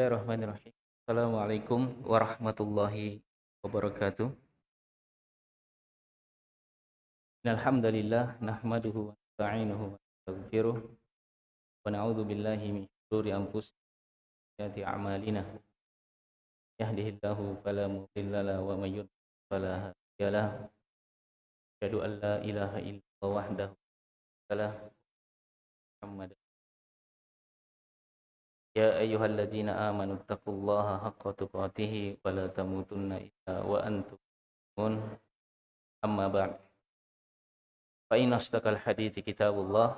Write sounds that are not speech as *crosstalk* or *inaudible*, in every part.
Bismillahirrahmanirrahim. Assalamualaikum warahmatullahi wabarakatuh. Alhamdulillah nahmaduhu wa nasta'inuhu wa nastaghfiruh wa na'udzu billahi min shururi anfusina wa a'malina. Yahdihillahu fala mudilla lahu wa may yudlil fala hadiya lahu. Asyhadu an la ilaha illallah wahdahu la Muhammad يا أيها الذين آمنوا اتقوا الله حق تقاته ولا تموتن إلا وأنتم مسلمون. أما بعد فإن أصدق الحديث كتاب الله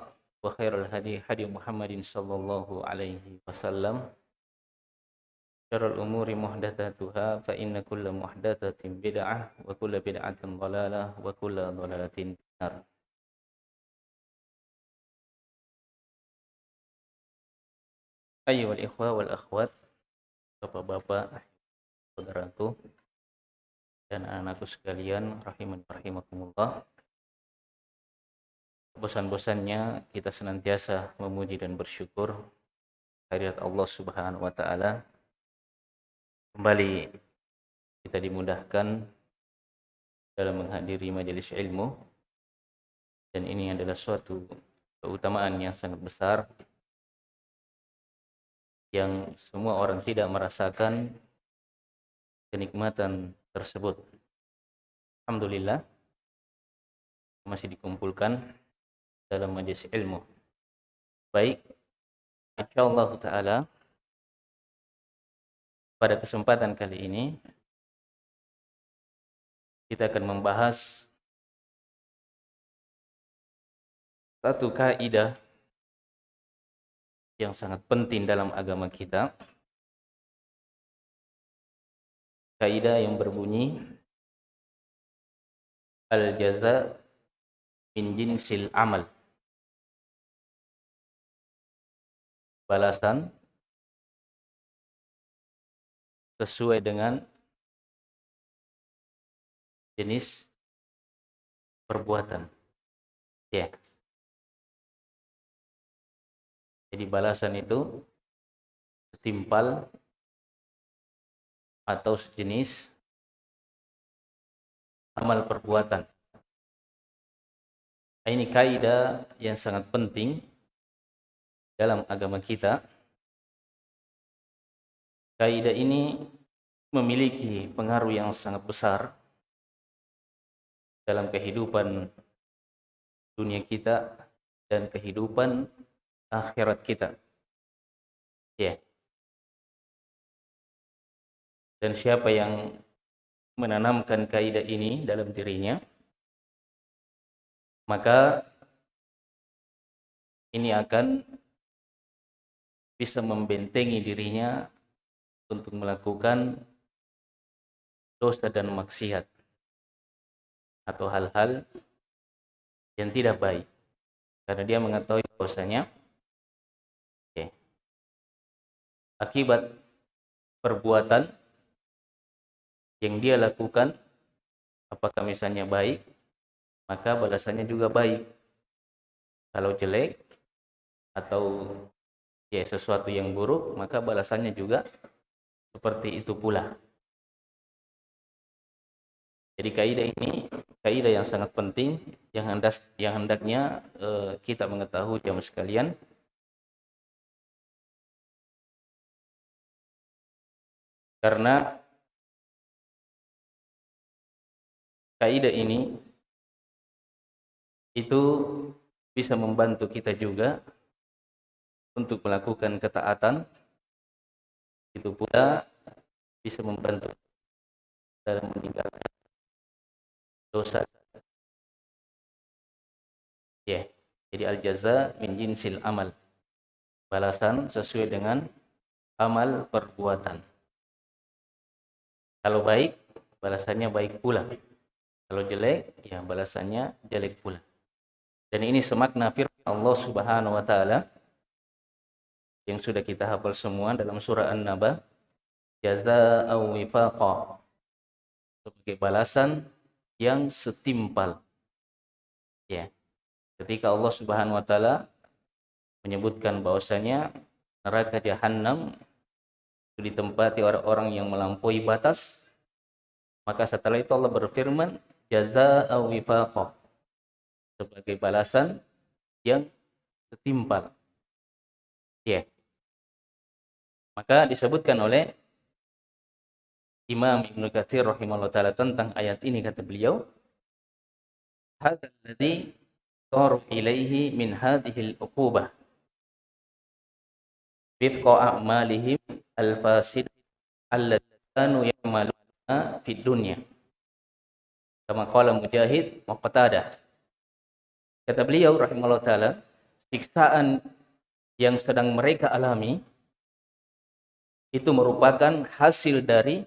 وخير الهدي هدي محمد صلى الله عليه وسلم. شر الأمور محدثاتها فإن كل محدثة بدعة وكل بدعة ضلالة وكل ضلالة في النار. Ayo wal ikhwa wal akhwat, bapak-bapak, saudaraku, dan anakku sekalian, rahiman rahimakumullah. Bosan-bosannya kita senantiasa memuji dan bersyukur hadirat Allah Subhanahu wa taala. Kembali kita dimudahkan dalam menghadiri majelis ilmu dan ini adalah suatu keutamaan yang sangat besar yang semua orang tidak merasakan kenikmatan tersebut. Alhamdulillah masih dikumpulkan dalam majelis ilmu. Baik, insyaallah taala pada kesempatan kali ini kita akan membahas satu kaidah yang sangat penting dalam agama kita. Kaidah yang berbunyi al-jaza min jinsil amal. Balasan sesuai dengan jenis perbuatan. Ya. Yeah. Jadi balasan itu setimpal atau sejenis amal perbuatan. Ini kaidah yang sangat penting dalam agama kita. Kaidah ini memiliki pengaruh yang sangat besar dalam kehidupan dunia kita dan kehidupan akhirat kita. Ya. Dan siapa yang menanamkan kaidah ini dalam dirinya, maka ini akan bisa membentengi dirinya untuk melakukan dosa dan maksiat atau hal-hal yang tidak baik karena dia mengetahui bahwasanya akibat perbuatan yang dia lakukan apakah misalnya baik maka balasannya juga baik. Kalau jelek atau ya sesuatu yang buruk maka balasannya juga seperti itu pula. Jadi kaidah ini kaidah yang sangat penting yang hendak yang hendaknya uh, kita mengetahui jamaah sekalian Karena kaidah ini itu bisa membantu kita juga untuk melakukan ketaatan. Itu pula bisa membantu dalam meninggalkan dosa. Ya yeah. jadi al jaza min jinsil amal. Balasan sesuai dengan amal perbuatan kalau baik, balasannya baik pula. Kalau jelek, ya balasannya jelek pula. Dan ini semakna firman Allah Subhanahu wa taala yang sudah kita hafal semua dalam surah An-Naba, jazaa'u wifaqa. Sebagai balasan yang setimpal. Ya. Ketika Allah Subhanahu wa taala menyebutkan bahwasanya neraka jahanam ditempati orang-orang yang melampaui batas maka setelah itu Allah berfirman jazaa'a wifaqa sebagai balasan yang setimpal ya yeah. maka disebutkan oleh Imam Ibnu Katsir rahimahullah taala tentang ayat ini kata beliau hadzal ladzi ilaihi min hadhihi al-uqubah wifqa a'malihim al-fasid allati kanu ya'maluna fid dunya kama qala Mujahid wa Qatadah kata beliau rahimahullah taala siksaan yang sedang mereka alami itu merupakan hasil dari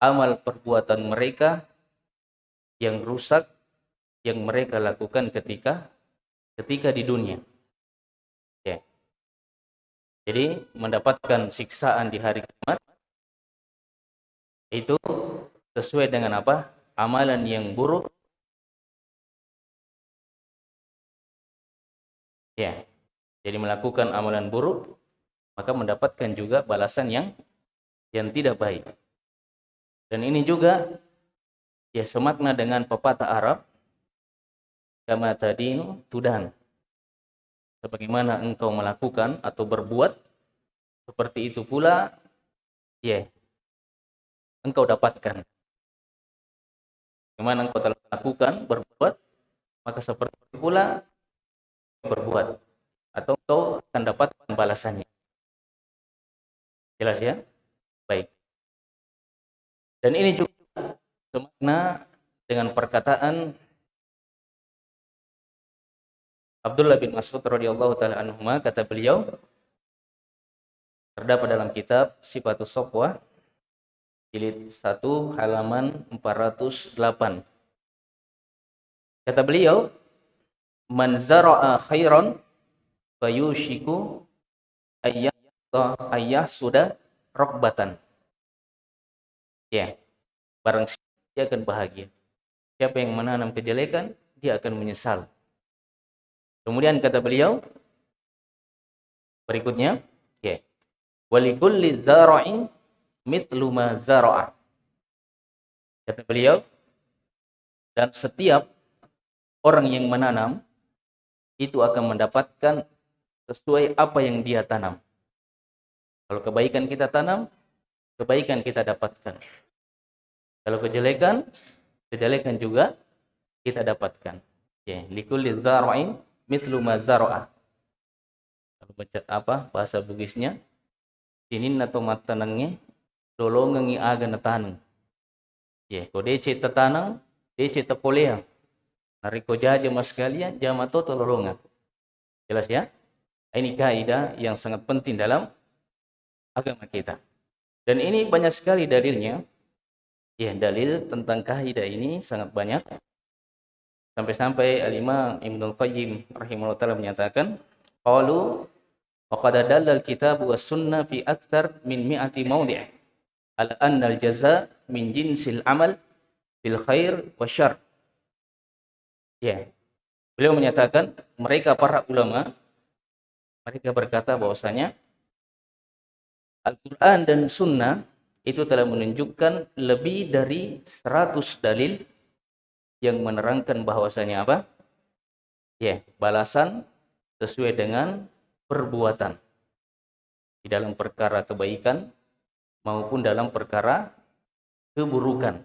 amal perbuatan mereka yang rusak yang mereka lakukan ketika ketika di dunia. Jadi mendapatkan siksaan di hari kiamat itu sesuai dengan apa? Amalan yang buruk. Ya. Jadi melakukan amalan buruk maka mendapatkan juga balasan yang yang tidak baik. Dan ini juga ya semakna dengan pepatah Arab kama tadinu tudan. Sebagaimana engkau melakukan atau berbuat seperti itu pula ya engkau dapatkan. Bagaimana engkau telah melakukan berbuat maka seperti itu pula berbuat atau engkau akan dapatkan balasannya. Jelas ya? Baik. Dan ini juga semakna dengan perkataan Abdullah bin Mas'ud radhiyallahu taala anhu kata beliau terdapat dalam kitab Sifatus Sofwa jilid 1 halaman 408 kata beliau man zara'a khairan fayushiku ayyah ayyah sudah rokbatan Ya, barang dia akan bahagia. Siapa yang menanam kejelekan, dia akan menyesal. Kemudian kata beliau, berikutnya, ya, walikulli zara'in mitlu ma zara'a. Kata beliau, dan setiap orang yang menanam, itu akan mendapatkan sesuai apa yang dia tanam. Kalau kebaikan kita tanam, kebaikan kita dapatkan. Kalau kejelekan, kejelekan juga kita dapatkan. Ya, likulli zara'in mitlu ma zara'a. Kalau baca apa bahasa Bugisnya? Sinin atau matanangnya dolongangi aga natanang. Ya, ko dece tatanang, dece tapolea. Nariko jaja mas kalian, jama toto lolongan. Jelas ya? Ini kaidah yang sangat penting dalam agama kita. Dan ini banyak sekali dalilnya. Ya, dalil tentang kaidah ini sangat banyak. Sampai-sampai Al-Imam Ibnu Qayyim rahimahullah taala menyatakan, qalu wa qad dallal kitab was sunnah fi akthar min mi'ati mawdi' ala anna al-jaza min jinsil amal bil khair wa syarr. Ya. Beliau menyatakan mereka para ulama mereka berkata bahwasanya Al-Quran dan Sunnah itu telah menunjukkan lebih dari 100 dalil yang menerangkan bahwasanya apa? Ya, balasan sesuai dengan perbuatan. Di dalam perkara kebaikan maupun dalam perkara keburukan.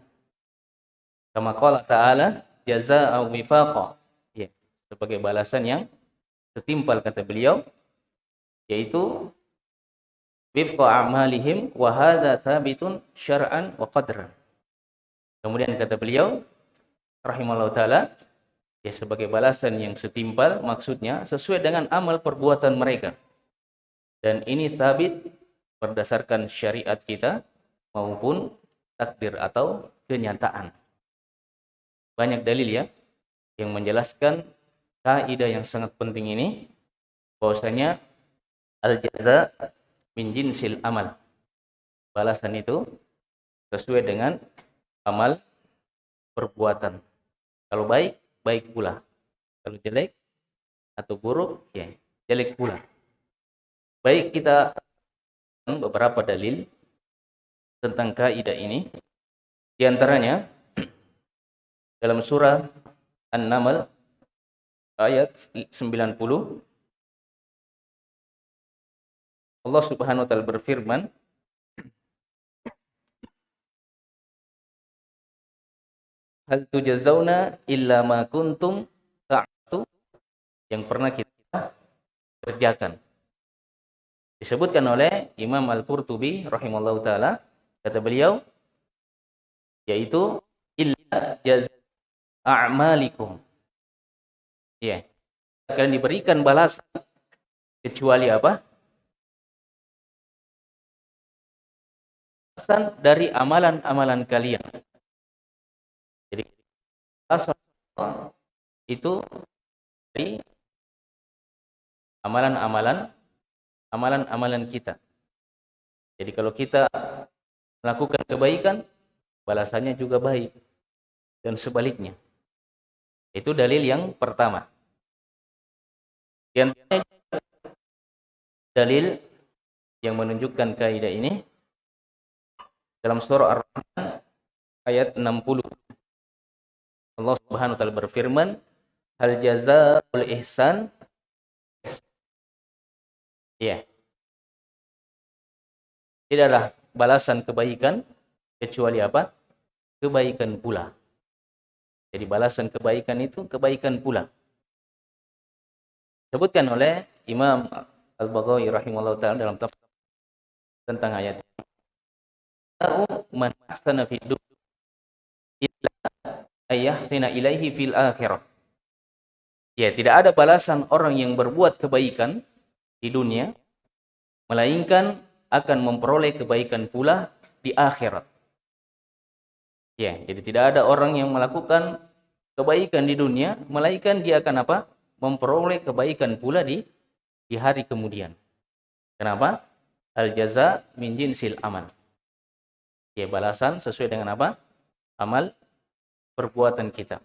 Kama qala ta'ala jazaa'u wifaqa. Ya, sebagai balasan yang setimpal kata beliau yaitu wifqa a'malihim wa hadza thabitun syar'an wa qadran. Kemudian kata beliau rahimallahu taala ya sebagai balasan yang setimpal maksudnya sesuai dengan amal perbuatan mereka. Dan ini tabit berdasarkan syariat kita maupun takdir atau kenyataan. Banyak dalil ya yang menjelaskan kaidah yang sangat penting ini bahwasanya al jaza min jinsil amal. Balasan itu sesuai dengan amal perbuatan. Kalau baik, baik pula. Kalau jelek atau buruk, ya jelek pula. Baik kita beberapa dalil tentang kaidah ini. Di antaranya *clears throat* dalam surah An-Naml ayat 90 Allah Subhanahu wa taala berfirman Hal tujazawna illa ma kuntum ta'tu yang pernah kita kerjakan. Disebutkan oleh Imam Al-Qurtubi rahimallahu taala kata beliau yaitu illa jaz a'malikum. Ya. Kalian diberikan balasan kecuali apa? Balasan dari amalan-amalan kalian. Itu dari amalan-amalan amalan-amalan kita. Jadi kalau kita melakukan kebaikan, balasannya juga baik. Dan sebaliknya. Itu dalil yang pertama. Yang dalil yang menunjukkan kaidah ini dalam surah Ar-Rahman ayat 60. Allah Subhanahu wa taala berfirman, "Hal jazaa'ul ihsan?" Ya. Tidaklah balasan kebaikan kecuali apa? Kebaikan pula. Jadi balasan kebaikan itu kebaikan pula disebutkan oleh Imam Al-Baghawi rahimahullah taala dalam tafsir tentang ayat ini. Man ahsana fid illa ayahsina ilaihi fil akhirah. Ya, tidak ada balasan orang yang berbuat kebaikan di dunia melainkan akan memperoleh kebaikan pula di akhirat. Ya, jadi tidak ada orang yang melakukan kebaikan di dunia melainkan dia akan apa? memperoleh kebaikan pula di di hari kemudian. Kenapa? Al jaza min jinsil amal. Ya, balasan sesuai dengan apa? Amal perbuatan kita.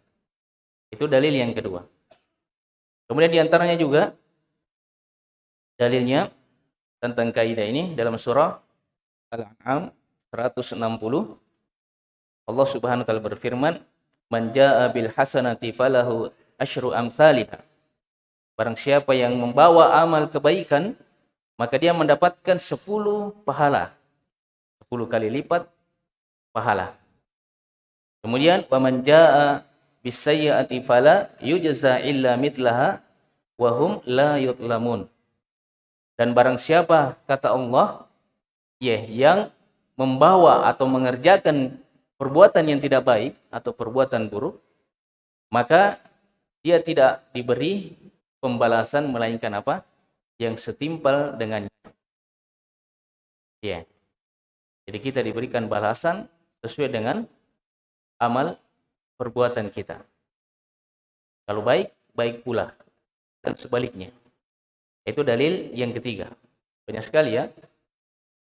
Itu dalil yang kedua. Kemudian di antaranya juga dalilnya tentang kaidah ini dalam surah Al-An'am 160 Allah Subhanahu wa taala berfirman man jaa bil hasanati falahu asyru amsalihha Barang siapa yang membawa amal kebaikan, maka dia mendapatkan 10 pahala. 10 kali lipat pahala. Kemudian waman jaa bisayyi'ati fala yujza illa mitlaha wa hum la yutlamun. Dan barang siapa kata Allah ya yang membawa atau mengerjakan perbuatan yang tidak baik atau perbuatan buruk maka dia tidak diberi pembalasan melainkan apa? Yang setimpal dengannya. Ya. Jadi kita diberikan balasan sesuai dengan amal perbuatan kita. Kalau baik, baik pula. Dan sebaliknya. Itu dalil yang ketiga. Banyak sekali ya.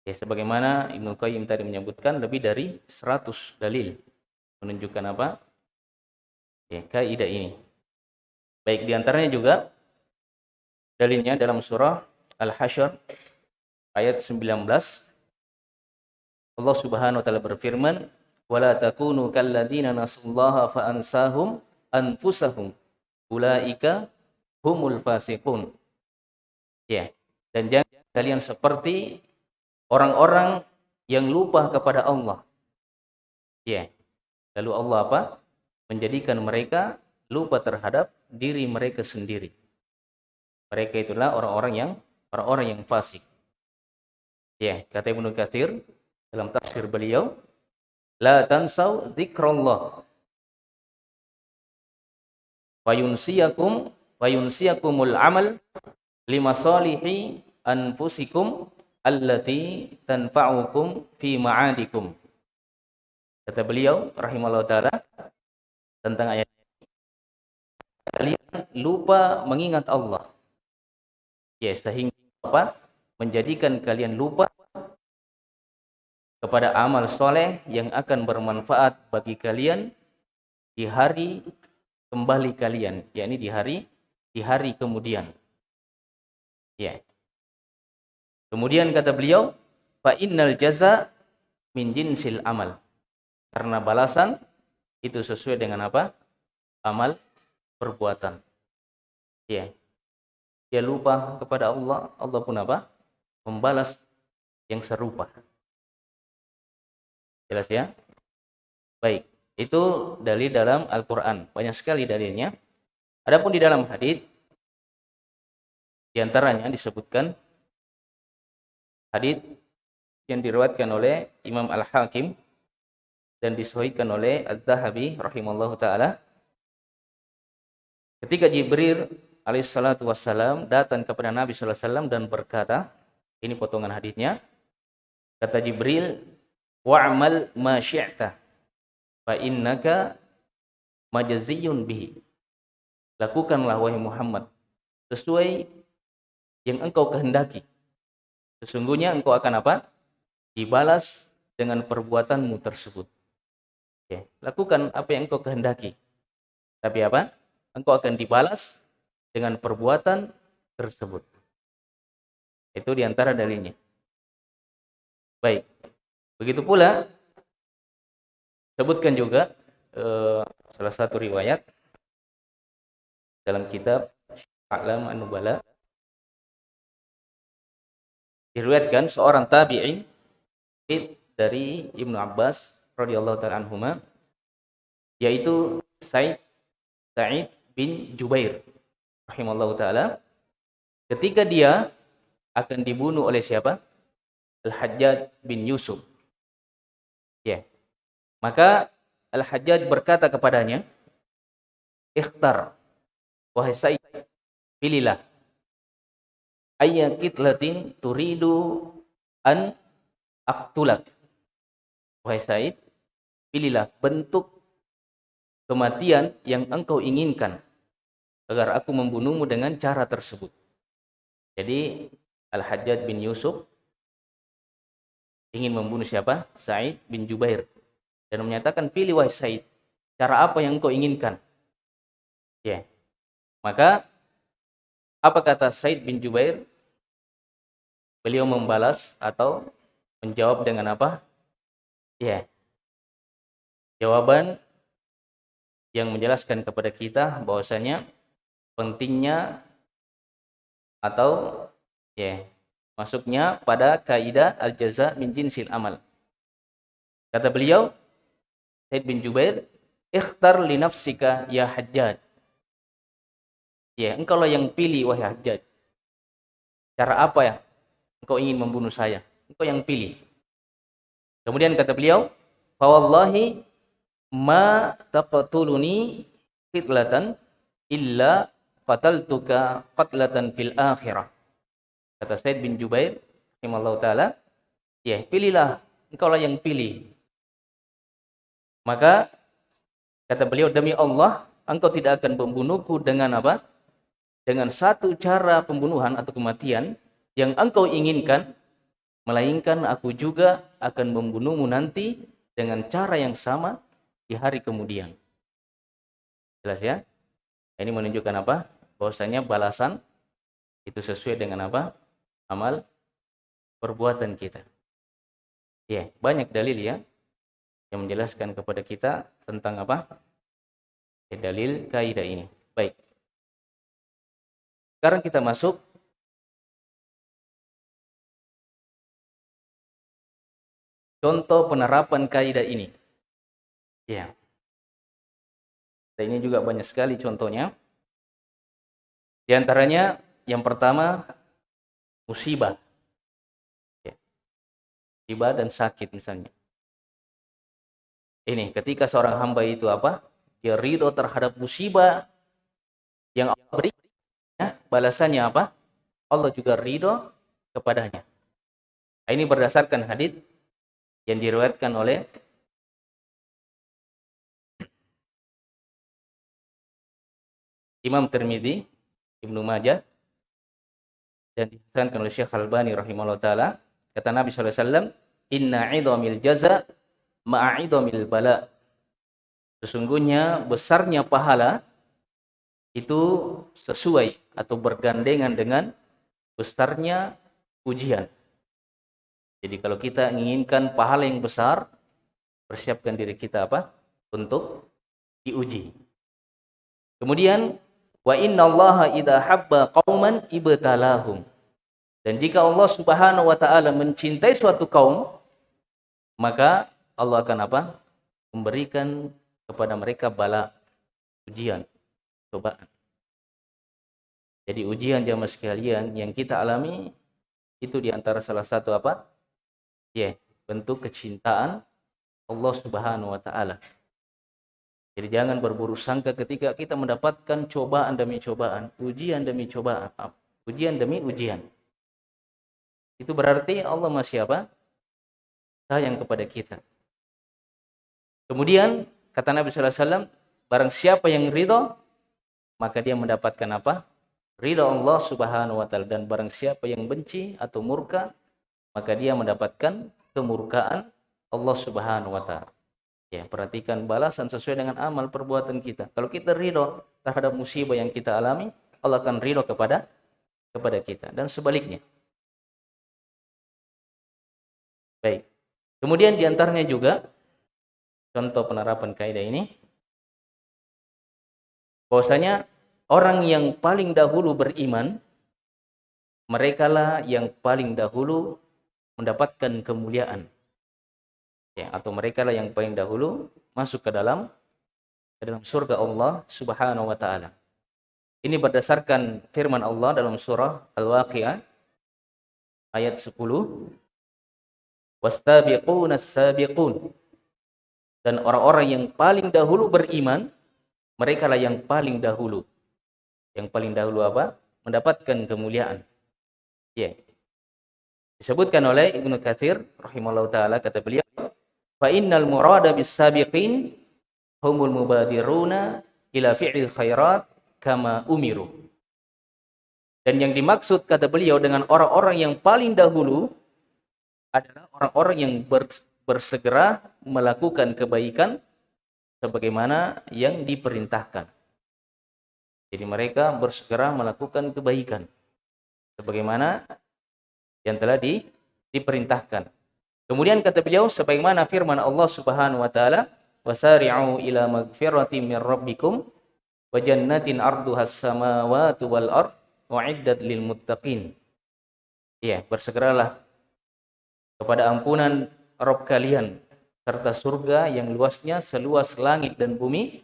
Ya sebagaimana Ibnu Qayyim tadi menyebutkan lebih dari 100 dalil menunjukkan apa? Ya, kaidah ini. Baik di antaranya juga Dalilnya dalam surah Al-Hasyr ayat 19 Allah Subhanahu wa taala berfirman wala takunu kalladzina nasullaha fa ansahum anfusahum. Ulaika humul fasiqun. Ya dan jangan kalian seperti orang-orang yang lupa kepada Allah. Ya lalu Allah apa? Menjadikan mereka lupa terhadap diri mereka sendiri. Mereka itulah orang-orang yang orang-orang yang fasik. Ya, kata Ibnu Katsir dalam tafsir beliau, la tansau dzikrullah. Fayunsiyakum fayunsiyakumul amal lima salihi anfusikum allati tanfa'ukum fi ma'adikum. Kata beliau rahimahullah taala tentang ayat ini, kalian lupa mengingat Allah Ya, sehingga apa? Menjadikan kalian lupa kepada amal soleh yang akan bermanfaat bagi kalian di hari kembali kalian, yakni di hari di hari kemudian. Ya. Kemudian kata beliau, fa innal jaza min jinsil amal. Karena balasan itu sesuai dengan apa? Amal perbuatan. Ya. Dia lupa kepada Allah, Allah pun apa? Membalas yang serupa. Jelas ya? Baik, itu dalil dalam Al-Qur'an. Banyak sekali dalilnya. Adapun di dalam hadis di antaranya disebutkan hadis yang diriwayatkan oleh Imam Al-Hakim dan disahihkan oleh Az-Zahabi rahimallahu taala ketika Jibril alaihissalatu wassalam datang kepada Nabi wasallam dan berkata ini potongan hadisnya kata Jibril wa'mal ma syi'ta fa innaka majziyun bihi lakukanlah wahai Muhammad sesuai yang engkau kehendaki sesungguhnya engkau akan apa dibalas dengan perbuatanmu tersebut. Oke, lakukan apa yang engkau kehendaki. Tapi apa? Engkau akan dibalas dengan perbuatan tersebut. Itu di antara dalilnya. Baik. Begitu pula sebutkan juga eh, salah satu riwayat dalam kitab Alam An-Nubala diriwayatkan seorang tabi'in dari Ibnu Abbas radhiyallahu taala anhuma yaitu Said Sa'id bin Jubair rahimallahu taala ketika dia akan dibunuh oleh siapa? Al-Hajjaj bin Yusuf. Ya. Maka Al-Hajjaj berkata kepadanya, "Ikhtar wahai Said, pilihlah ayya kitlatin turidu an aktulak. Wahai Said, pilihlah bentuk kematian yang engkau inginkan agar aku membunuhmu dengan cara tersebut. Jadi Al-Hajjaj bin Yusuf ingin membunuh siapa? Said bin Jubair. Dan menyatakan, pilih wahai Said, cara apa yang engkau inginkan? Ya. Maka apa kata Said bin Jubair? Beliau membalas atau menjawab dengan apa? Ya. Jawaban yang menjelaskan kepada kita bahwasanya pentingnya atau ya masuknya pada kaidah al-jaza min jinsil amal. Kata beliau, Said bin Jubair, "Ikhtar li nafsika ya Hajjaj." Ya, engkau lah yang pilih wahai Hajjaj. Cara apa ya engkau ingin membunuh saya? engkau yang pilih. Kemudian kata beliau, "Fawallahi ma taqtuluni fitlatan illa qataltuka qatlatan fil akhirah." Kata Said bin Jubair, rahimallahu taala, ya, pilihlah, engkau lah yang pilih. Maka kata beliau, demi Allah, engkau tidak akan membunuhku dengan apa? Dengan satu cara pembunuhan atau kematian yang engkau inginkan melainkan aku juga akan membunuhmu nanti dengan cara yang sama di hari kemudian. Jelas ya? Ini menunjukkan apa? Bahwasanya balasan itu sesuai dengan apa? Amal perbuatan kita. Ya, banyak dalil ya yang menjelaskan kepada kita tentang apa? Ya, dalil kaidah ini. Baik. Sekarang kita masuk contoh penerapan kaidah ini. Ya. Dan ini juga banyak sekali contohnya. Di antaranya yang pertama musibah. Ya. Musibah dan sakit misalnya. Ini ketika seorang hamba itu apa? Dia ridho terhadap musibah yang Allah beri. Ya, balasannya apa? Allah juga ridho kepadanya. Nah, ini berdasarkan hadis yang diriwayatkan oleh Imam Tirmidzi, Ibnu Majah dan dihasankan oleh Syekh Al-Albani rahimahullah taala kata Nabi wasallam inna 'idhamil jaza ma'a 'idhamil bala sesungguhnya besarnya pahala itu sesuai atau bergandengan dengan besarnya ujian Jadi kalau kita inginkan pahala yang besar, persiapkan diri kita apa? Untuk diuji. Kemudian wa inna Allah idza habba qauman ibtalahum. Dan jika Allah Subhanahu wa taala mencintai suatu kaum, maka Allah akan apa? Memberikan kepada mereka bala ujian, cobaan. Jadi ujian jamaah sekalian yang kita alami itu di antara salah satu apa? Ya, bentuk kecintaan Allah Subhanahu wa taala. Jadi jangan berburu sangka ketika kita mendapatkan cobaan demi cobaan, ujian demi cobaan, ujian demi ujian. Itu berarti Allah masih apa? Sayang kepada kita. Kemudian kata Nabi sallallahu alaihi wasallam, barang siapa yang ridho, maka dia mendapatkan apa? Ridho Allah Subhanahu wa taala dan barang siapa yang benci atau murka, maka dia mendapatkan kemurkaan Allah Subhanahu wa taala. Ya, perhatikan balasan sesuai dengan amal perbuatan kita. Kalau kita ridho terhadap musibah yang kita alami, Allah akan ridho kepada kepada kita dan sebaliknya. Baik. Kemudian di antaranya juga contoh penerapan kaidah ini bahwasanya orang yang paling dahulu beriman merekalah yang paling dahulu mendapatkan kemuliaan ya atau mereka lah yang paling dahulu masuk ke dalam ke dalam surga Allah Subhanahu wa taala. Ini berdasarkan firman Allah dalam surah Al-Waqiah ayat 10. Wastabiquna sabiqun. Dan orang-orang yang paling dahulu beriman, mereka lah yang paling dahulu. Yang paling dahulu apa? Mendapatkan kemuliaan. Ya. Yeah. Disebutkan oleh Ibnu Katsir rahimahullah taala kata beliau Fa innal murada bis sabiqin humul mubadiruna ila fi'il khairat kama umiru. Dan yang dimaksud kata beliau dengan orang-orang yang paling dahulu adalah orang-orang yang bersegera melakukan kebaikan sebagaimana yang diperintahkan. Jadi mereka bersegera melakukan kebaikan sebagaimana yang telah di, diperintahkan. Kemudian kata beliau sebagaimana firman Allah Subhanahu wa taala, "Wasari'u ila magfiratin min rabbikum wa jannatin arduha as-samawati wal ard uiddat lil muttaqin." Ya, bersegeralah kepada ampunan Rabb kalian serta surga yang luasnya seluas langit dan bumi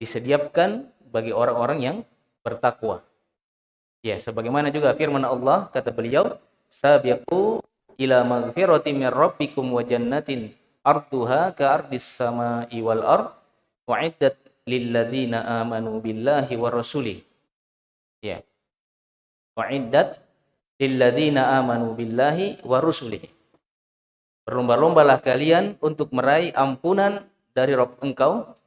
disediakan bagi orang-orang yang bertakwa. Ya, sebagaimana juga firman Allah kata beliau, "Sabiqu ila maghfirati min rabbikum wa jannatin arduha ka ardis sama'i wal ard wa'iddat lil ladzina amanu billahi wa rasuli. Ya. Wa'iddat lil ladzina amanu billahi wa rusuli berlomba-lombalah kalian untuk meraih ampunan dari Rob engkau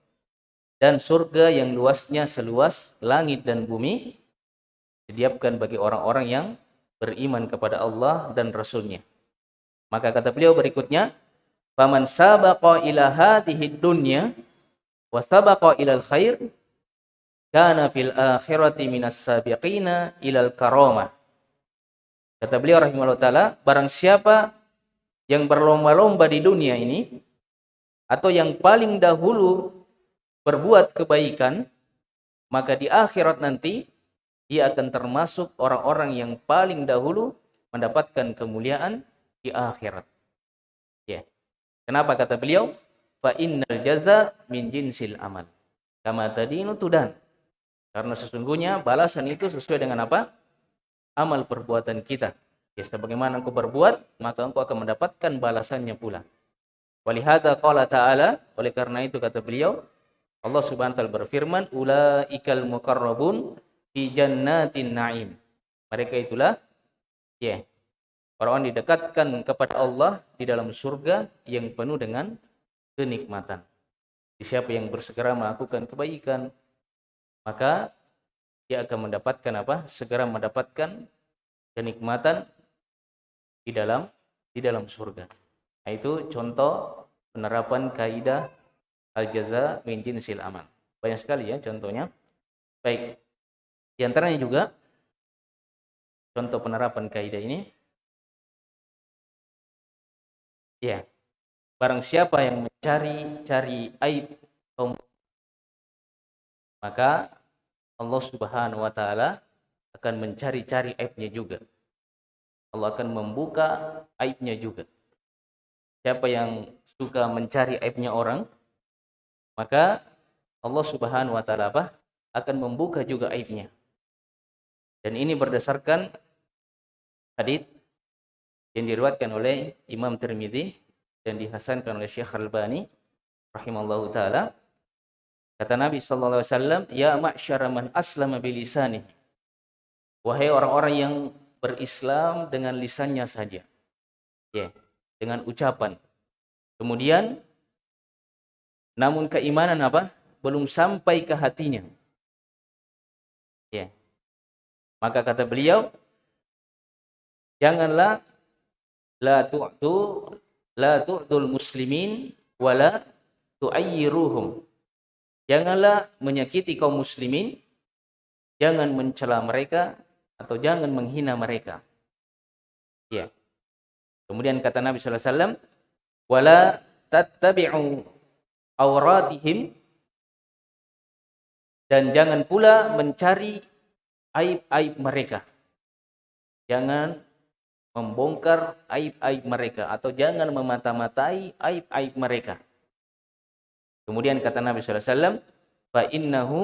dan surga yang luasnya seluas langit dan bumi sediakan bagi orang-orang yang beriman kepada Allah dan Rasulnya. Maka kata beliau berikutnya, "Faman sabaqa ila hadhihi dunya wa sabaqa ilal khair kana fil akhirati minas sabiqina karamah." Kata beliau rahimahullah taala, barang siapa yang berlomba-lomba di dunia ini atau yang paling dahulu berbuat kebaikan, maka di akhirat nanti dia akan termasuk orang-orang yang paling dahulu mendapatkan kemuliaan di akhirat. Ya. Kenapa kata beliau? Fa innal jaza min jinsil amal. Kama tadinu tudan. Karena sesungguhnya balasan itu sesuai dengan apa? Amal perbuatan kita. Ya, sebagaimana engkau berbuat, maka engkau akan mendapatkan balasannya pula. Walihada qala ta'ala, oleh karena itu kata beliau, Allah Subhanahu wa taala berfirman, "Ulaikal muqarrabun fi jannatin na'im." Mereka itulah ya, Orang-orang didekatkan kepada Allah di dalam surga yang penuh dengan kenikmatan. Siapa yang bersegera melakukan kebaikan, maka dia akan mendapatkan apa? Segera mendapatkan kenikmatan di dalam di dalam surga. Nah, itu contoh penerapan kaidah al-jaza min jinsil amal. Banyak sekali ya contohnya. Baik. Di antaranya juga contoh penerapan kaidah ini Ya. Barang siapa yang mencari-cari aib kaum maka Allah Subhanahu wa taala akan mencari-cari aibnya juga. Allah akan membuka aibnya juga. Siapa yang suka mencari aibnya orang, maka Allah Subhanahu wa taala apa? akan membuka juga aibnya. Dan ini berdasarkan hadis yang diriwayatkan oleh Imam Tirmidzi dan dihasankan oleh Syekh Al-Albani rahimallahu taala. Kata Nabi sallallahu alaihi wasallam, "Ya ma'syara man aslama bilisani." Wahai orang-orang yang berislam dengan lisannya saja. Ya, dengan ucapan. Kemudian namun keimanan apa? Belum sampai ke hatinya. Ya. Maka kata beliau, janganlah la tu'tu la tu'tul muslimin wala tu'ayyiruhum. Janganlah menyakiti kaum muslimin, jangan mencela mereka atau jangan menghina mereka. Ya. Kemudian kata Nabi sallallahu alaihi wasallam, wala tattabi'u auratihim dan jangan pula mencari aib-aib mereka. Jangan membongkar aib-aib mereka atau jangan memata-matai aib-aib mereka. Kemudian kata Nabi sallallahu alaihi wasallam, "Fa innahu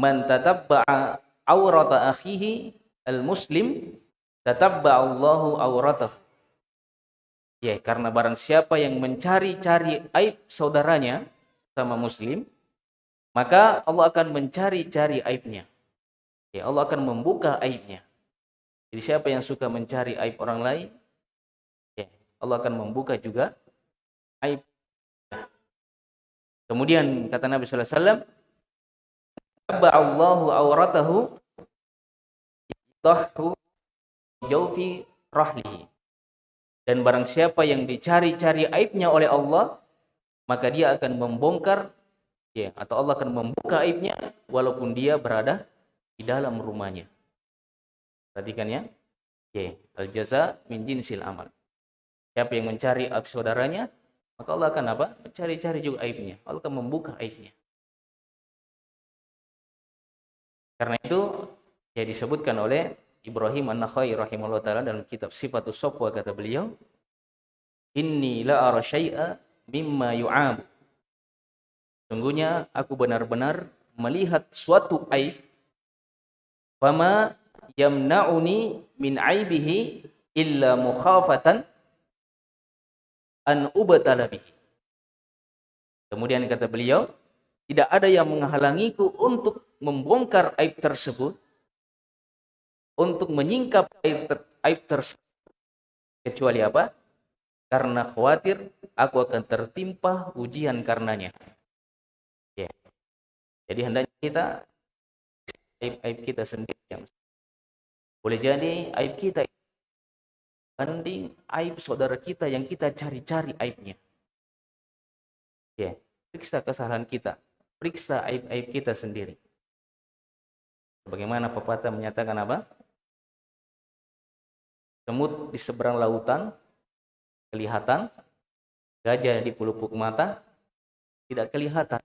man tatabba'a awrata akhihi al-muslim tatabba'allahu awratahu." Ya, karena barang siapa yang mencari-cari aib saudaranya sama muslim, maka Allah akan mencari-cari aibnya. Ya, Allah akan membuka aibnya. Jadi siapa yang suka mencari aib orang lain, ya, Allah akan membuka juga aib. Kemudian kata Nabi sallallahu alaihi wasallam, Allahu. Dan barang siapa yang dicari-cari aibnya oleh Allah, maka dia akan membongkar ya atau Allah akan membuka aibnya walaupun dia berada di dalam rumahnya. Perhatikan ya. Ya, al jaza min jinsil amal. Siapa yang mencari aib saudaranya, maka Allah akan apa? Mencari-cari juga aibnya. Allah akan membuka aibnya. Karena itu ya disebutkan oleh Ibrahim An-Nakhai rahimahullah taala dalam kitab Sifatus Safwa kata beliau, "Inni la ara syai'a mimma yu'ab." Sungguhnya aku benar-benar melihat suatu aib fama yamna'uni min aibihi illa mukhafatan an ubatala bihi. Kemudian kata beliau, tidak ada yang menghalangiku untuk membongkar aib tersebut, untuk menyingkap aib, ter, aib tersebut. Kecuali apa? Karena khawatir aku akan tertimpa ujian karenanya. Ya. Jadi hendaknya kita aib-aib kita sendiri yang boleh jadi aib kita banding aib saudara kita yang kita cari-cari aibnya. Ya, periksa kesalahan kita, periksa aib-aib kita sendiri. Bagaimana pepatah menyatakan apa? Semut di seberang lautan kelihatan, gajah di pelupuk mata tidak kelihatan,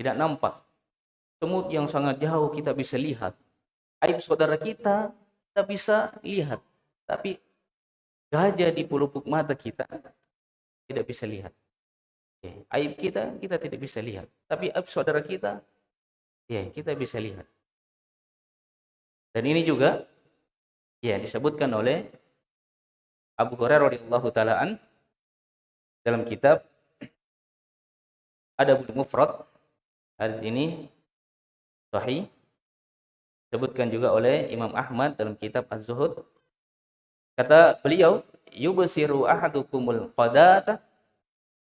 tidak nampak. Semut yang sangat jauh kita bisa lihat, aib saudara kita kita bisa lihat. Tapi gajah di pelupuk mata kita tidak bisa lihat. Aib kita kita tidak bisa lihat. Tapi aib saudara kita ya kita bisa lihat. Dan ini juga ya disebutkan oleh Abu Hurairah radhiyallahu taalaan dalam kitab ada Mufrad. Hadis ini sahih disebutkan juga oleh Imam Ahmad dalam kitab Az-Zuhud. Kata beliau, yubsiru ahadukumul qadata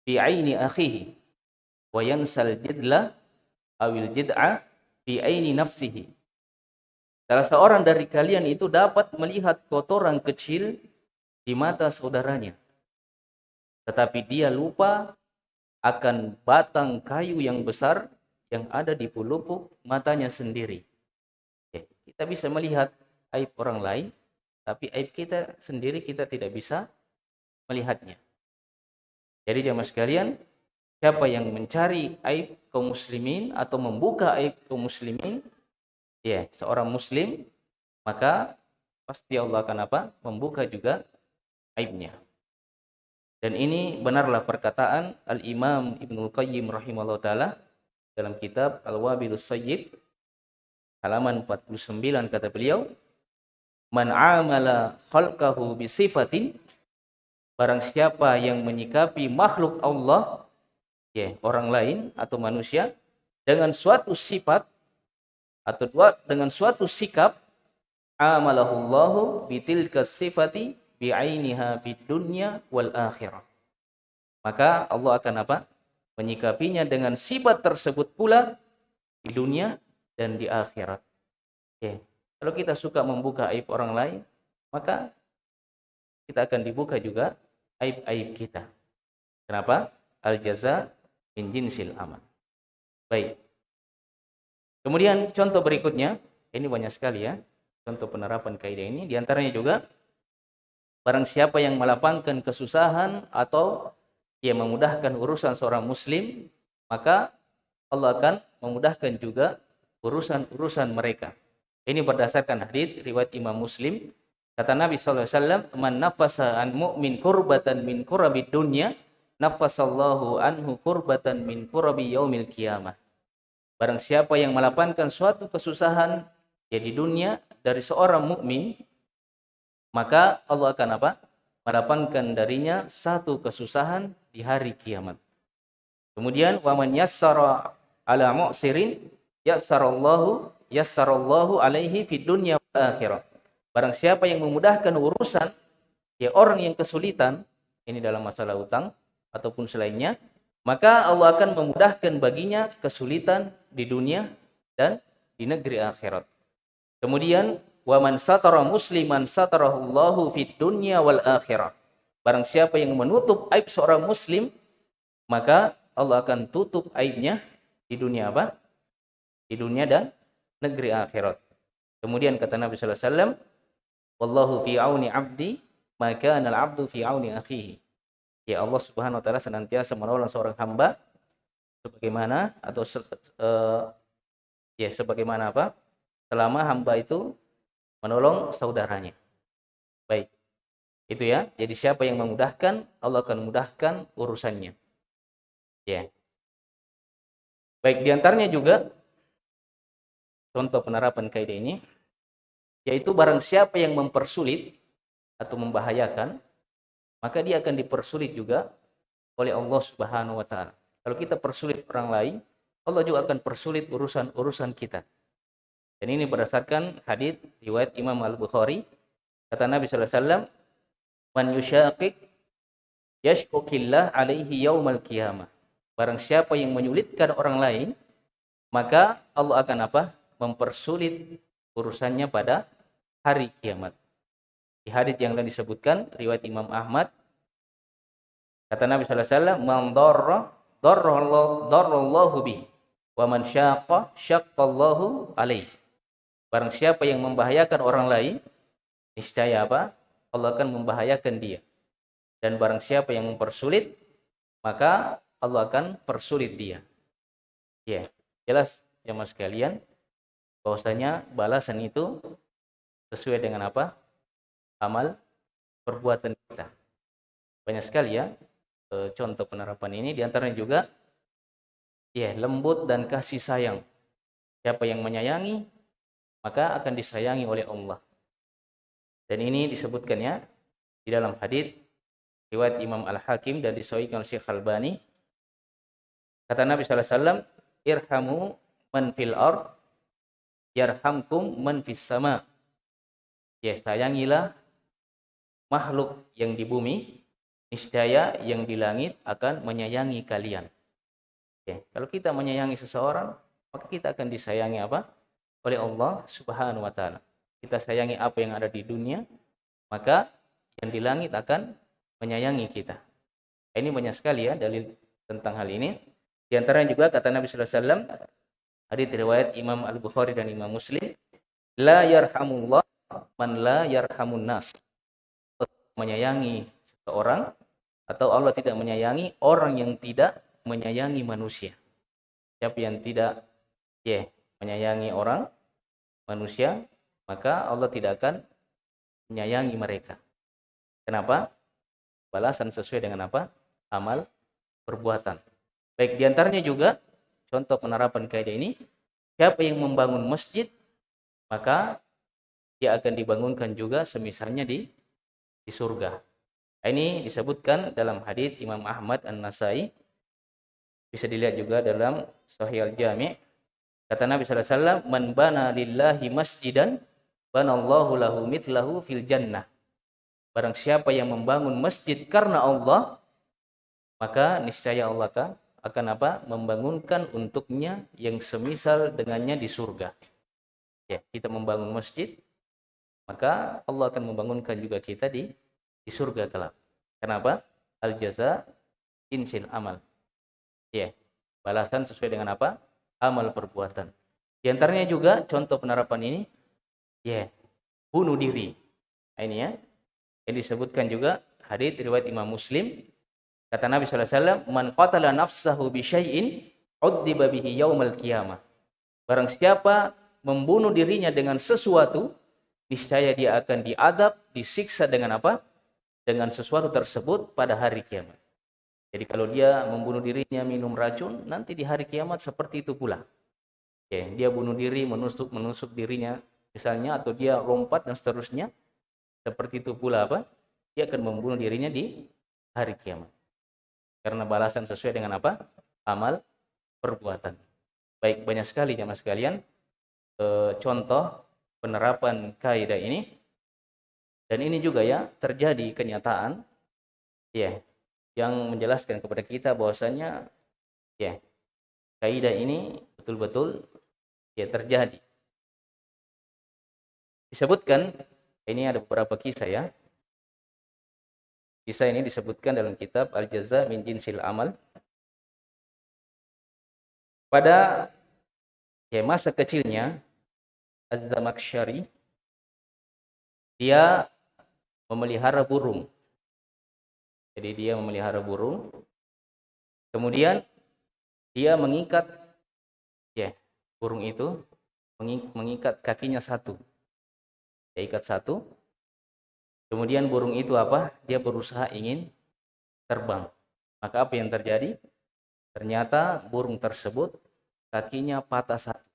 fi aini akhihi wa yansal jidla awil jid'a fi aini nafsihi. Salah seorang dari kalian itu dapat melihat kotoran kecil di mata saudaranya. Tetapi dia lupa akan batang kayu yang besar yang ada di pelupuk matanya sendiri. Kita bisa melihat aib orang lain, tapi aib kita sendiri kita tidak bisa melihatnya. Jadi jamaah sekalian, siapa yang mencari aib kaum muslimin atau membuka aib kaum muslimin, ya, seorang muslim, maka pasti Allah akan apa? Membuka juga aibnya. Dan ini benarlah perkataan Al-Imam Ibnu Qayyim rahimahullah taala dalam kitab Al-Wabilus Sayyib halaman 49 kata beliau, "Man amala khalqahu bi sifatin Barang siapa yang menyikapi makhluk Allah, ya, orang lain atau manusia dengan suatu sifat atau dua, dengan suatu sikap amalahullahu bitilka sifati bi'ainiha fid dunya wal akhirah. Maka Allah akan apa? Menyikapinya dengan sifat tersebut pula di dunia dan di akhirat. Ya. Kalau kita suka membuka aib orang lain, maka kita akan dibuka juga aib-aib kita. Kenapa? Al-jaza min jinsil aman. Baik. Kemudian contoh berikutnya, ini banyak sekali ya, contoh penerapan kaidah ini. Di antaranya juga, barang siapa yang melapangkan kesusahan atau ia memudahkan urusan seorang muslim, maka Allah akan memudahkan juga urusan-urusan mereka. Ini berdasarkan hadis riwayat Imam Muslim Kata Nabi SAW, Man nafasa an mu'min kurbatan min kurabi dunya, nafasallahu anhu kurbatan min kurabi yaumil kiamah. Barang siapa yang melapangkan suatu kesusahan ya di dunia dari seorang mukmin, maka Allah akan apa? Melapangkan darinya satu kesusahan di hari kiamat. Kemudian waman yassara ala mu'sirin yassarallahu yassarallahu alaihi fid dunya akhirah. Barang siapa yang memudahkan urusan ya orang yang kesulitan ini dalam masalah utang ataupun selainnya, maka Allah akan memudahkan baginya kesulitan di dunia dan di negeri akhirat. Kemudian wa man satara musliman satarahullahu fid dunya wal akhirah. Barang siapa yang menutup aib seorang muslim, maka Allah akan tutup aibnya di dunia apa? Di dunia dan negeri akhirat. Kemudian kata Nabi sallallahu alaihi wasallam, Wallahu fi auni abdi, maka al abdu fi auni akhihi. Ya Allah Subhanahu wa taala senantiasa menolong seorang hamba sebagaimana atau uh, ya sebagaimana apa? Selama hamba itu menolong saudaranya. Baik. Itu ya. Jadi siapa yang memudahkan, Allah akan memudahkan urusannya. Ya. Baik, di antaranya juga contoh penerapan kaidah ini yaitu barang siapa yang mempersulit atau membahayakan, maka dia akan dipersulit juga oleh Allah Subhanahu wa taala. Kalau kita persulit orang lain, Allah juga akan persulit urusan-urusan kita. Dan ini berdasarkan hadis riwayat Imam Al-Bukhari. Kata Nabi sallallahu alaihi wasallam, "Man yushaqiq yashkukillah alaihi yaumal qiyamah." Barang siapa yang menyulitkan orang lain, maka Allah akan apa? Mempersulit urusannya pada hari kiamat. Di hadis yang lain disebutkan riwayat Imam Ahmad kata Nabi sallallahu alaihi wasallam man bih wa man alaihi. Barang siapa yang membahayakan orang lain niscaya apa? Allah akan membahayakan dia. Dan barang siapa yang mempersulit maka Allah akan persulit dia. Ya, jelas ya Mas kalian bahwasanya balasan itu sesuai dengan apa? Amal perbuatan kita. Banyak sekali ya e, contoh penerapan ini. Di antaranya juga ya lembut dan kasih sayang. Siapa yang menyayangi, maka akan disayangi oleh Allah. Dan ini disebutkan ya di dalam hadis riwayat Imam Al-Hakim dan disahihkan oleh Syekh Albani. Kata Nabi sallallahu alaihi wasallam, "Irhamu man fil yarhamkum man fis sama." ya sayangilah makhluk yang di bumi, niscaya yang di langit akan menyayangi kalian. Ya, kalau kita menyayangi seseorang, maka kita akan disayangi apa? Oleh Allah Subhanahu wa taala. Kita sayangi apa yang ada di dunia, maka yang di langit akan menyayangi kita. Ini banyak sekali ya dalil tentang hal ini. Di antaranya juga kata Nabi sallallahu alaihi wasallam hadis riwayat Imam Al-Bukhari dan Imam Muslim, la yarhamullah man la yarhamun nas menyayangi seseorang atau Allah tidak menyayangi orang yang tidak menyayangi manusia. Siapa yang tidak ya menyayangi orang manusia, maka Allah tidak akan menyayangi mereka. Kenapa? Balasan sesuai dengan apa? Amal perbuatan. Baik di antaranya juga contoh penerapan kaidah ini, siapa yang membangun masjid, maka dia akan dibangunkan juga semisalnya di di surga. Ini disebutkan dalam hadis Imam Ahmad An-Nasai. Bisa dilihat juga dalam Sahih Al-Jami'. Kata Nabi sallallahu alaihi wasallam, "Man bana lillahi masjidan, banallahu lahu mitlahu fil jannah." Barang siapa yang membangun masjid karena Allah, maka niscaya Allah akan apa? Membangunkan untuknya yang semisal dengannya di surga. Ya, kita membangun masjid, maka Allah akan membangunkan juga kita di di surga kelak. Kenapa? Al jaza insil amal. Ya, balasan sesuai dengan apa? Amal perbuatan. Di antaranya juga contoh penerapan ini, ya, bunuh diri. Nah, ini ya, yang disebutkan juga hadis riwayat Imam Muslim kata Nabi wasallam man qatala nafsahu bi syai'in uddiba bihi yaumal qiyamah barang siapa membunuh dirinya dengan sesuatu niscaya dia akan diadab disiksa dengan apa dengan sesuatu tersebut pada hari kiamat. Jadi kalau dia membunuh dirinya minum racun, nanti di hari kiamat seperti itu pula. Ya, dia bunuh diri, menusuk menusuk dirinya misalnya atau dia lompat dan seterusnya. Seperti itu pula apa? Dia akan membunuh dirinya di hari kiamat. Karena balasan sesuai dengan apa? Amal perbuatan. Baik, banyak sekali jamaah sekalian e, contoh penerapan kaidah ini dan ini juga ya terjadi kenyataan ya yang menjelaskan kepada kita bahwasanya ya kaidah ini betul-betul ya terjadi. Disebutkan ini ada beberapa kisah ya. Kisah ini disebutkan dalam kitab Al-Jaza min Jinsil Amal. Pada ya masa kecilnya Az-Zamakhsyari dia memelihara burung. Jadi dia memelihara burung. Kemudian dia mengikat ya burung itu mengikat kakinya satu. Dia ikat satu. Kemudian burung itu apa? Dia berusaha ingin terbang. Maka apa yang terjadi? Ternyata burung tersebut kakinya patah satu.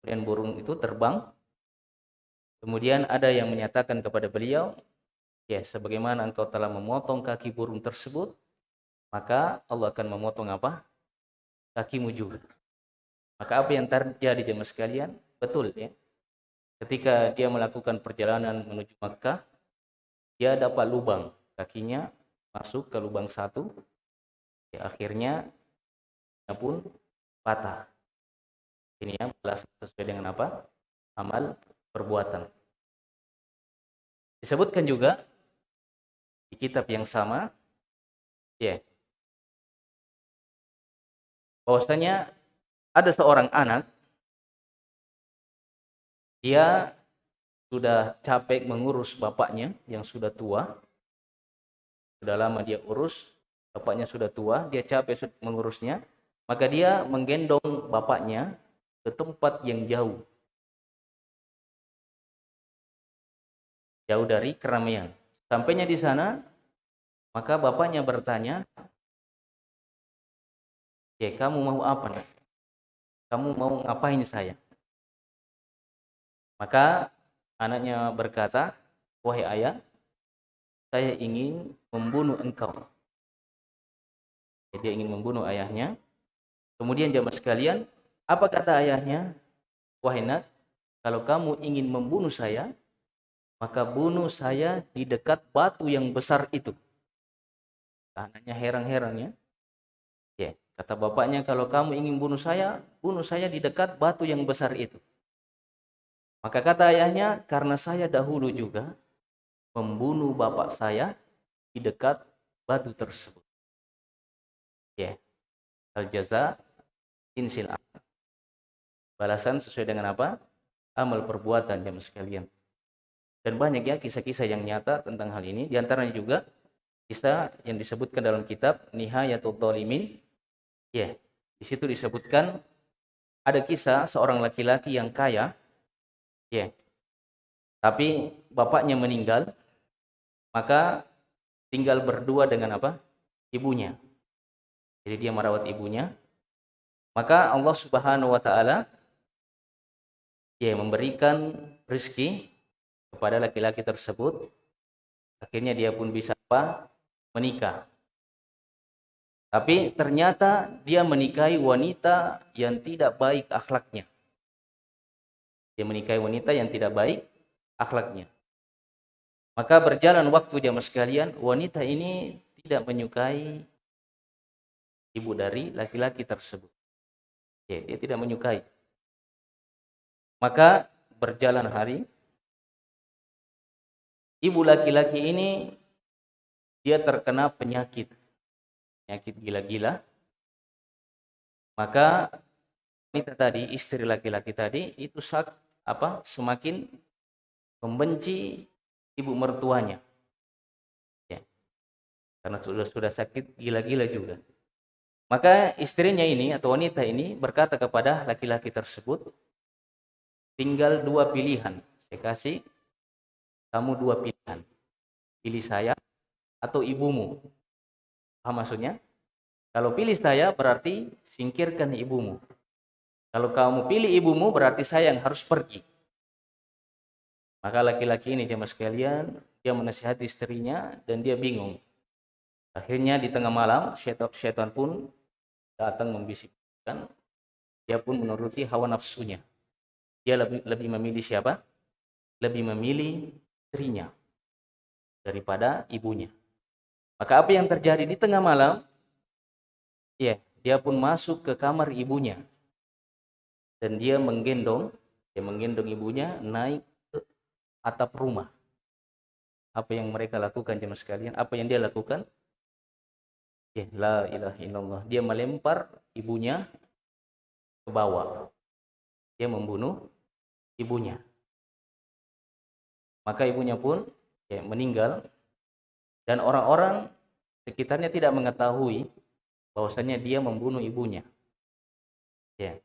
Kemudian burung itu terbang Kemudian ada yang menyatakan kepada beliau, ya sebagaimana engkau telah memotong kaki burung tersebut, maka Allah akan memotong apa? Kakimu juga. Maka apa yang terjadi jemaah sekalian? Betul ya. Ketika dia melakukan perjalanan menuju Makkah, dia dapat lubang kakinya masuk ke lubang satu, ya akhirnya pun patah. Ini yang balas sesuai dengan apa? Amal perbuatan. Disebutkan juga di kitab yang sama, ya, yeah, bahwasanya ada seorang anak, dia sudah capek mengurus bapaknya yang sudah tua, sudah lama dia urus, bapaknya sudah tua, dia capek mengurusnya, maka dia menggendong bapaknya ke tempat yang jauh jauh dari keramaian. Sampainya di sana, maka bapaknya bertanya, "Ya, kamu mau apa, nak? Kamu mau ngapain saya?" Maka anaknya berkata, "Wahai ayah, saya ingin membunuh engkau." Jadi dia ingin membunuh ayahnya. Kemudian jamaah sekalian, apa kata ayahnya? Wahai nak, kalau kamu ingin membunuh saya, maka bunuh saya di dekat batu yang besar itu. Anaknya heran-heran ya. Ya, kata bapaknya kalau kamu ingin bunuh saya, bunuh saya di dekat batu yang besar itu. Maka kata ayahnya, karena saya dahulu juga membunuh bapak saya di dekat batu tersebut. Ya. Al-jaza insil Balasan sesuai dengan apa? Amal perbuatan jam sekalian. Dan banyak ya kisah-kisah yang nyata tentang hal ini. Di antaranya juga kisah yang disebutkan dalam kitab Nihayatul Dhalimin. Ya, di situ disebutkan ada kisah seorang laki-laki yang kaya. Ya. Tapi bapaknya meninggal, maka tinggal berdua dengan apa? Ibunya. Jadi dia merawat ibunya. Maka Allah Subhanahu wa taala ya memberikan rezeki kepada laki-laki tersebut. Akhirnya dia pun bisa apa? menikah. Tapi ternyata dia menikahi wanita yang tidak baik akhlaknya. Dia menikahi wanita yang tidak baik akhlaknya. Maka berjalan waktu jamaah sekalian, wanita ini tidak menyukai ibu dari laki-laki tersebut. Ya, dia tidak menyukai. Maka berjalan hari, ibu laki-laki ini dia terkena penyakit, penyakit gila-gila. Maka wanita tadi, istri laki-laki tadi itu sak, apa semakin membenci ibu mertuanya. Ya. Karena sudah sudah sakit gila-gila juga. Maka istrinya ini atau wanita ini berkata kepada laki-laki tersebut, tinggal dua pilihan. Saya kasih kamu dua pilihan. Pilih saya atau ibumu. Paham maksudnya? Kalau pilih saya berarti singkirkan ibumu. Kalau kamu pilih ibumu berarti saya yang harus pergi. Maka laki-laki ini jemaah sekalian, dia menasihati istrinya dan dia bingung. Akhirnya di tengah malam syaitan, syaitan pun datang membisikkan. Dia pun menuruti hawa nafsunya dia lebih, lebih memilih siapa? Lebih memilih istrinya daripada ibunya. Maka apa yang terjadi di tengah malam? Ya, dia pun masuk ke kamar ibunya. Dan dia menggendong, dia menggendong ibunya naik ke atap rumah. Apa yang mereka lakukan jemaah sekalian? Apa yang dia lakukan? Ya, la ilaha illallah. Dia melempar ibunya ke bawah dia membunuh ibunya. Maka ibunya pun ya, meninggal dan orang-orang sekitarnya tidak mengetahui bahwasanya dia membunuh ibunya. Ya.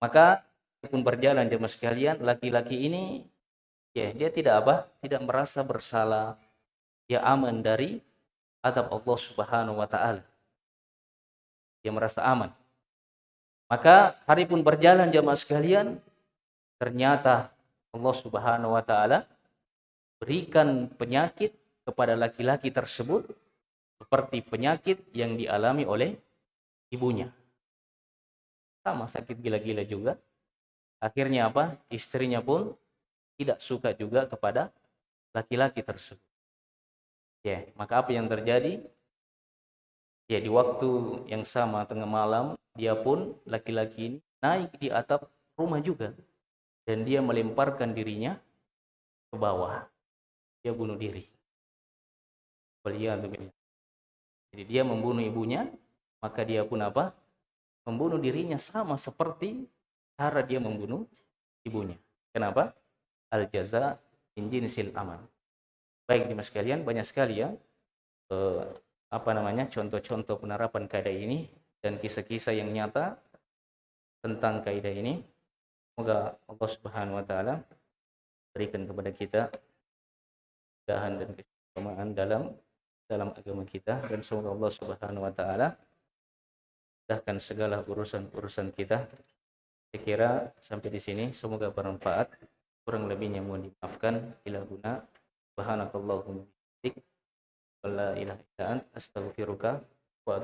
Maka pun berjalan jemaah sekalian, laki-laki ini ya dia tidak apa? Tidak merasa bersalah. Dia aman dari adab Allah Subhanahu wa taala. Dia merasa aman. Maka hari pun berjalan jamaah sekalian, ternyata Allah Subhanahu wa taala berikan penyakit kepada laki-laki tersebut seperti penyakit yang dialami oleh ibunya. Sama sakit gila-gila juga. Akhirnya apa? Istrinya pun tidak suka juga kepada laki-laki tersebut. Ya, maka apa yang terjadi? Ya, di waktu yang sama tengah malam, dia pun laki-laki ini naik di atap rumah juga. Dan dia melemparkan dirinya ke bawah. Dia bunuh diri. Jadi dia membunuh ibunya, maka dia pun apa? Membunuh dirinya sama seperti cara dia membunuh ibunya. Kenapa? Al jaza injinsil amal. Baik dimas sekalian, banyak sekali ya eh, apa namanya contoh-contoh penerapan kaidah ini dan kisah-kisah yang nyata tentang kaidah ini. Semoga Allah Subhanahu wa taala berikan kepada kita kemudahan dan keselamatan dalam dalam agama kita dan semoga Allah Subhanahu wa taala mudahkan segala urusan-urusan kita. Saya kira sampai di sini semoga bermanfaat. Kurang lebihnya mohon dimaafkan. Bila guna. Subhanakallahumma la ilaha illa anta wa